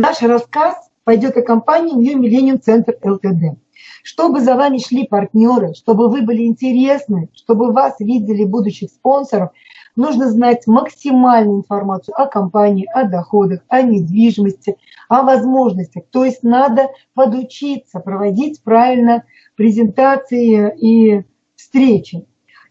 Наш рассказ пойдет о компании New Millennium Center LTD. Чтобы за вами шли партнеры, чтобы вы были интересны, чтобы вас видели будущих спонсоров, нужно знать максимальную информацию о компании, о доходах, о недвижимости, о возможностях. То есть надо подучиться проводить правильно презентации и встречи.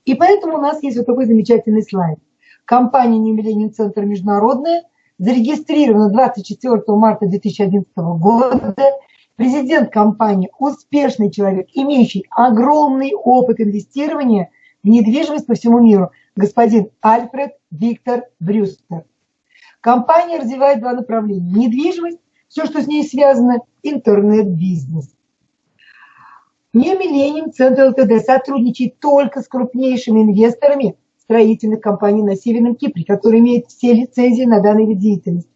И поэтому у нас есть вот такой замечательный слайд. Компания New Millennium Center Международная зарегистрирована 24 марта 2011 года. Президент компании – успешный человек, имеющий огромный опыт инвестирования в недвижимость по всему миру, господин Альфред Виктор Брюстер. Компания развивает два направления – недвижимость, все, что с ней связано, интернет-бизнес. New Millennium Центр ЛТД сотрудничает только с крупнейшими инвесторами строительных компаний на Северном Кипре, которые имеют все лицензии на данный вид деятельности.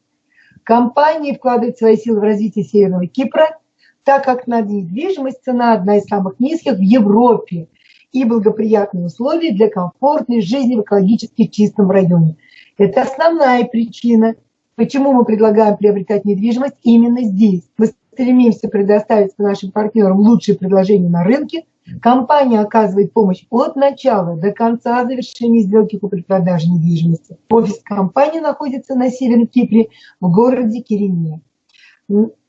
Компании вкладывают свои силы в развитие Северного Кипра, так как на недвижимость цена одна из самых низких в Европе и благоприятные условия для комфортной жизни в экологически чистом районе. Это основная причина, почему мы предлагаем приобретать недвижимость именно здесь. Мы стремимся предоставить нашим партнерам лучшие предложения на рынке. Компания оказывает помощь от начала до конца завершения сделки купли-продажи недвижимости. Офис компании находится на Северном Кипре в городе Кирене.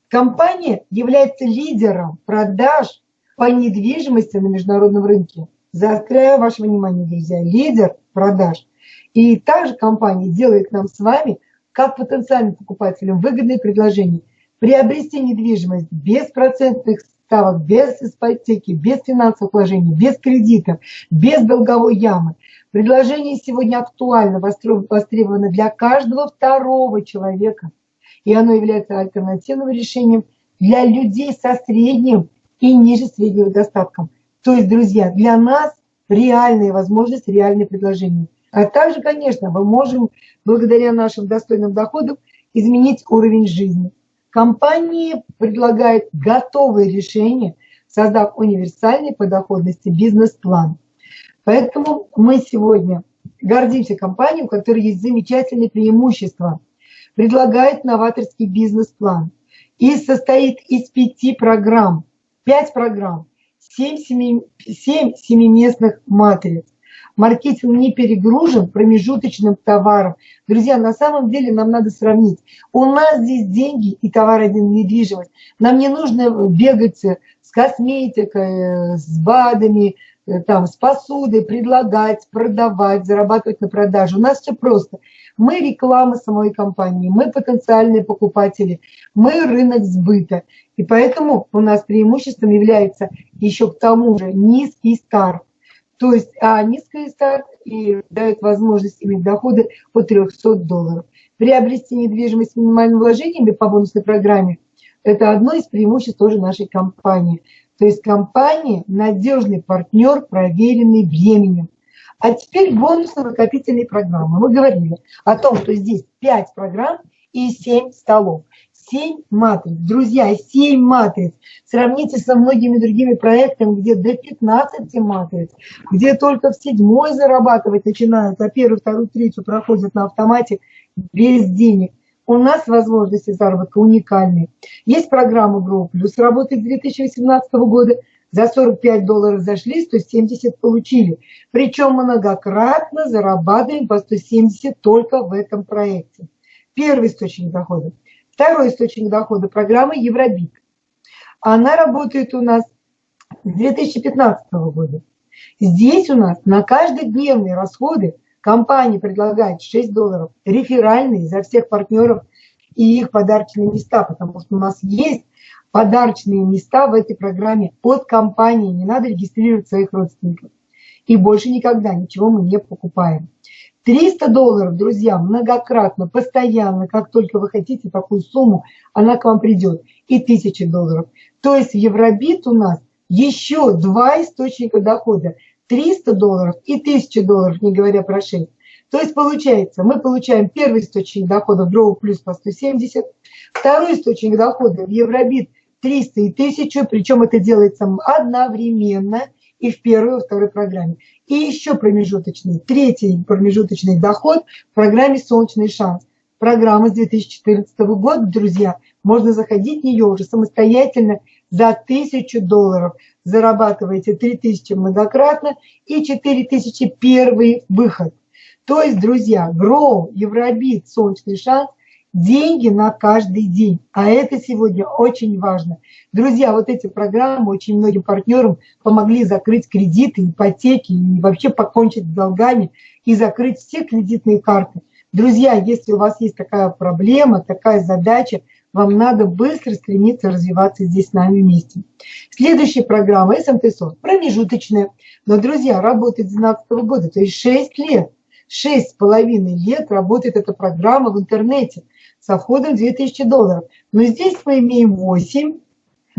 Компания является лидером продаж по недвижимости на международном рынке. Заостряю ваше внимание, друзья, лидер продаж. И также компания делает нам с вами, как потенциальным покупателям, выгодные предложения – приобрести недвижимость без процентных ставок, без ипотеки, без финансовых вложений, без кредитов, без долговой ямы. Предложение сегодня актуально, востребовано для каждого второго человека. И оно является альтернативным решением для людей со средним и ниже среднего достатком. То есть, друзья, для нас реальные возможности, реальные предложения. А также, конечно, мы можем, благодаря нашим достойным доходам, изменить уровень жизни. Компании предлагают готовые решения, создав универсальный по доходности бизнес-план. Поэтому мы сегодня гордимся компанией, у которой есть замечательные преимущества. Предлагает новаторский бизнес-план и состоит из пяти программ, пять программ, семь, семи, семь семиместных матриц маркетинг не перегружен промежуточным товаром. Друзья, на самом деле нам надо сравнить. У нас здесь деньги и товар один недвижимость. Нам не нужно бегать с косметикой, с БАДами, э, там, с посудой, предлагать, продавать, зарабатывать на продаже. У нас все просто. Мы реклама самой компании, мы потенциальные покупатели, мы рынок сбыта. И поэтому у нас преимуществом является еще к тому же низкий старт. То есть а низкая старт и дает возможность иметь доходы по 300 долларов. Приобрести недвижимость с минимальными вложениями по бонусной программе – это одно из преимуществ тоже нашей компании. То есть компания – надежный партнер, проверенный временем. А теперь бонусно-накопительные программы. Мы говорили о том, что здесь 5 программ и 7 столов. 7 матриц. Друзья, 7 матриц. Сравните со многими другими проектами, где до 15 матриц, где только в седьмой зарабатывать начинают, а первую, вторую, третью проходят на автомате без денег. У нас возможности заработка уникальные. Есть программа Grow Plus, работает с 2018 года. За 45 долларов зашли, 170 получили. Причем многократно зарабатываем по 170 только в этом проекте. Первый источник дохода. Второй источник дохода – программа Евробит. Она работает у нас с 2015 года. Здесь у нас на каждодневные расходы компания предлагает 6 долларов реферальные за всех партнеров и их подарочные места, потому что у нас есть подарочные места в этой программе от компании, не надо регистрировать своих родственников. И больше никогда ничего мы не покупаем. 300 долларов, друзья, многократно, постоянно, как только вы хотите такую сумму, она к вам придет. И 1000 долларов. То есть в Евробит у нас еще два источника дохода. 300 долларов и 1000 долларов, не говоря про 6. То есть получается, мы получаем первый источник дохода в Grow плюс по 170, второй источник дохода в Евробит 300 и 1000, причем это делается одновременно – и в первой, и во второй программе. И еще промежуточный, третий промежуточный доход в программе «Солнечный шанс». программа с 2014 года, друзья. Можно заходить в нее уже самостоятельно за 1000 долларов. Зарабатываете 3000 многократно и 4000 первый выход. То есть, друзья, Grow, Евробит, Солнечный шанс – деньги на каждый день. А это сегодня очень важно. Друзья, вот эти программы очень многим партнерам помогли закрыть кредиты, ипотеки и вообще покончить с долгами и закрыть все кредитные карты. Друзья, если у вас есть такая проблема, такая задача, вам надо быстро стремиться развиваться здесь с нами вместе. Следующая программа СМТ-СОС, промежуточная. Но, друзья, работает с 2012 года, то есть 6 лет. Шесть с половиной лет работает эта программа в интернете со входом 2000 долларов. Но здесь мы имеем 8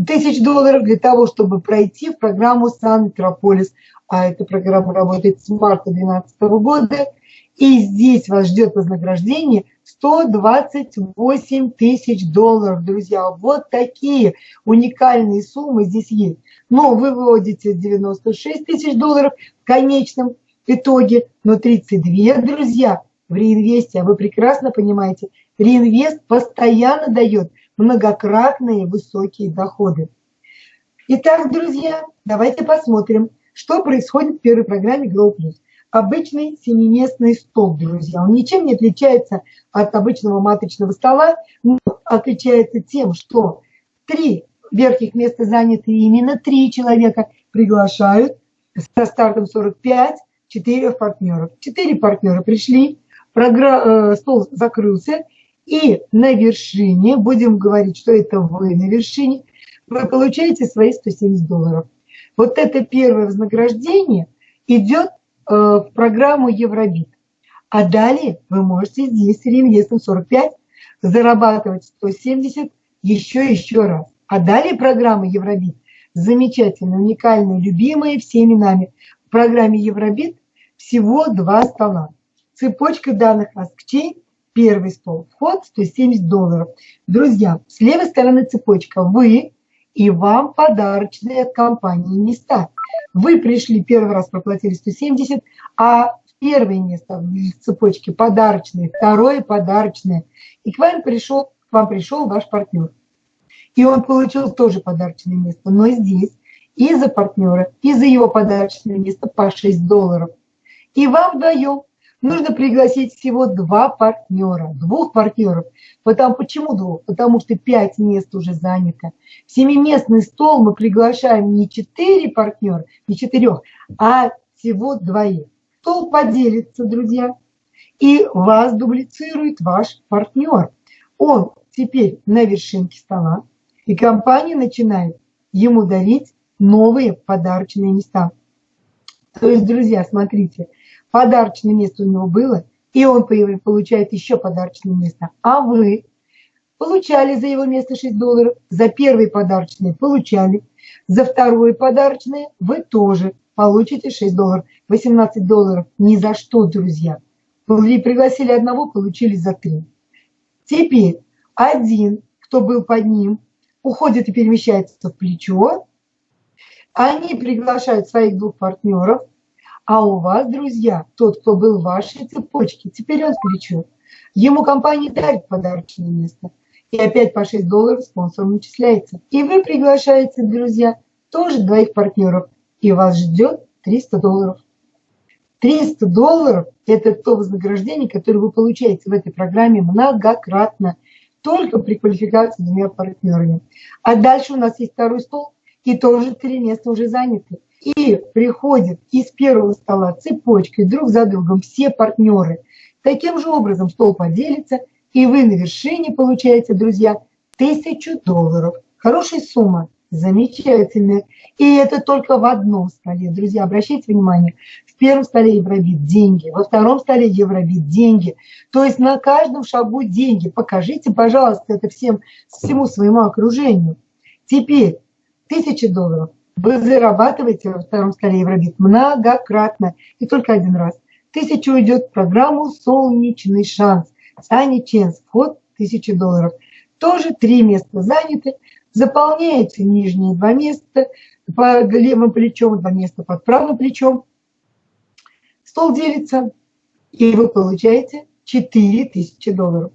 тысяч долларов для того, чтобы пройти в программу Сан-Метрополис. А эта программа работает с марта 2012 года. И здесь вас ждет вознаграждение 128 тысяч долларов, друзья. Вот такие уникальные суммы здесь есть. Но вы выводите 96 тысяч долларов в конечном итоге, но 32, друзья, в реинвесте, а вы прекрасно понимаете, реинвест постоянно дает многократные высокие доходы. Итак, друзья, давайте посмотрим, что происходит в первой программе Grow Plus. Обычный семиместный стол, друзья. Он ничем не отличается от обычного матричного стола, но отличается тем, что три верхних места заняты именно три человека приглашают со стартом 45 четыре партнеров. Четыре партнера пришли, программ, э, стол закрылся, и на вершине, будем говорить, что это вы на вершине, вы получаете свои 170 долларов. Вот это первое вознаграждение идет э, в программу Евробит. А далее вы можете здесь реинвестом 45 зарабатывать 170 еще еще раз. А далее программа Евробит замечательная, уникальная, любимая всеми нами. В программе Евробит всего два стола. Цепочка данных AskChain Первый стол. Вход 170 долларов. Друзья, с левой стороны цепочка вы и вам подарочные от компании места. Вы пришли первый раз, проплатили 170, а первое место в цепочке подарочное, второе подарочное. И к вам пришел, к вам пришел ваш партнер. И он получил тоже подарочное место. Но здесь и за партнера, и за его подарочное место по 6 долларов. И вам вдвоем нужно пригласить всего два партнера, двух партнеров. Потому, почему двух? Потому что пять мест уже занято. В семиместный стол мы приглашаем не четыре партнера, не четырех, а всего двоих. Стол поделится, друзья, и вас дублицирует ваш партнер. Он теперь на вершинке стола, и компания начинает ему дарить новые подарочные места. То есть, друзья, смотрите, подарочное место у него было, и он получает еще подарочное место. А вы получали за его место 6 долларов, за первый подарочный получали, за второе подарочное вы тоже получите 6 долларов. 18 долларов ни за что, друзья. Вы пригласили одного, получили за три. Теперь один, кто был под ним, уходит и перемещается в плечо. Они приглашают своих двух партнеров, а у вас, друзья, тот, кто был в вашей цепочке, теперь он плечо. Ему компания дарит подарочное место. И опять по 6 долларов спонсором начисляется. И вы приглашаете, друзья, тоже двоих партнеров. И вас ждет 300 долларов. 300 долларов – это то вознаграждение, которое вы получаете в этой программе многократно. Только при квалификации двумя партнерами. А дальше у нас есть второй стол, и тоже три места уже заняты и приходят из первого стола цепочкой друг за другом все партнеры. Таким же образом стол поделится, и вы на вершине получаете, друзья, тысячу долларов. Хорошая сумма, замечательная. И это только в одном столе. Друзья, обращайте внимание, в первом столе Евробит деньги, во втором столе Евробит деньги. То есть на каждом шагу деньги. Покажите, пожалуйста, это всем, всему своему окружению. Теперь тысяча долларов – вы зарабатываете во втором столе Евробит многократно и только один раз. Тысяча уйдет в программу «Солнечный шанс». Сани Ченс, вход 1000 долларов. Тоже три места заняты. Заполняете нижние два места под левым плечом, два места под правым плечом. Стол делится, и вы получаете 4000 долларов.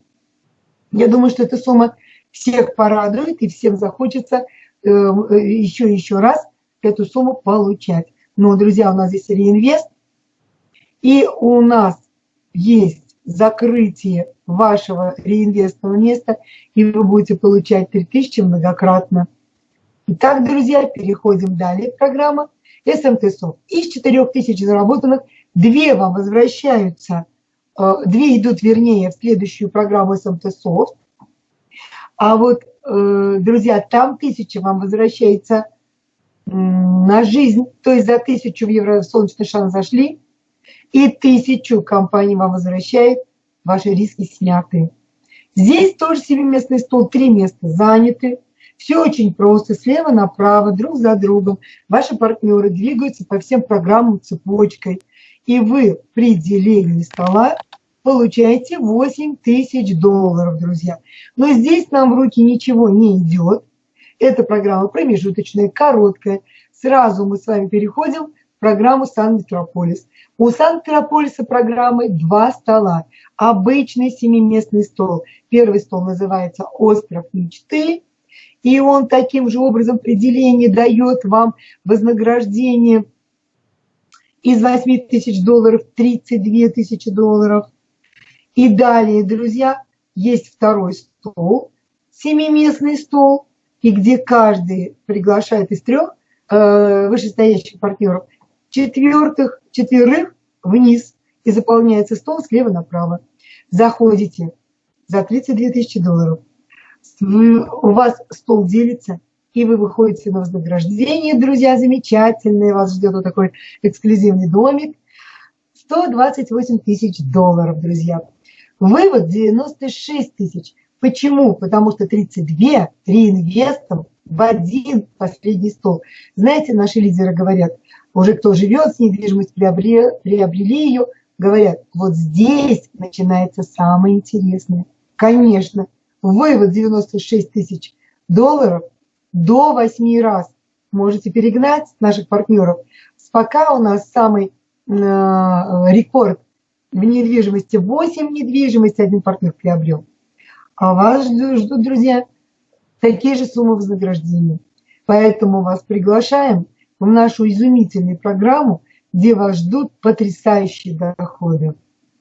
Я думаю, что эта сумма всех порадует и всем захочется э, еще еще раз эту сумму получать. Но, друзья, у нас здесь реинвест, и у нас есть закрытие вашего реинвестного места, и вы будете получать 3000 многократно. Итак, друзья, переходим далее. Программа СМТ-СОФ. Из 4000 заработанных, две вам возвращаются, э, две идут, вернее, в следующую программу СМТ-СОФт. А вот, э, друзья, там тысяча вам возвращается на жизнь, то есть за тысячу в евро солнечный шанс зашли, и тысячу компания вам возвращает, ваши риски сняты. Здесь тоже семиместный стол, три места заняты. Все очень просто, слева направо, друг за другом. Ваши партнеры двигаются по всем программам цепочкой. И вы при делении стола получаете 8 тысяч долларов, друзья. Но здесь нам в руки ничего не идет. Эта программа промежуточная, короткая. Сразу мы с вами переходим в программу Сан-Метрополис. У Сан-Метрополиса программы два стола. Обычный семиместный стол. Первый стол называется «Остров мечты». И он таким же образом при делении дает вам вознаграждение из 8 тысяч долларов 32 тысячи долларов. И далее, друзья, есть второй стол, семиместный стол, и где каждый приглашает из трех э, вышестоящих партнеров четвертых, четверых вниз и заполняется стол слева направо. Заходите за 32 тысячи долларов. у вас стол делится, и вы выходите на вознаграждение, друзья, замечательные. Вас ждет вот такой эксклюзивный домик. 128 тысяч долларов, друзья. Вывод 96 тысяч. Почему? Потому что 32 реинвестом в один последний стол. Знаете, наши лидеры говорят, уже кто живет с недвижимостью, приобрели, приобрели ее, говорят, вот здесь начинается самое интересное. Конечно, вывод 96 тысяч долларов до 8 раз можете перегнать наших партнеров. Пока у нас самый э, рекорд в недвижимости 8 недвижимости один партнер приобрел. А вас ждут, друзья, такие же суммы вознаграждения. Поэтому вас приглашаем в нашу изумительную программу, где вас ждут потрясающие доходы.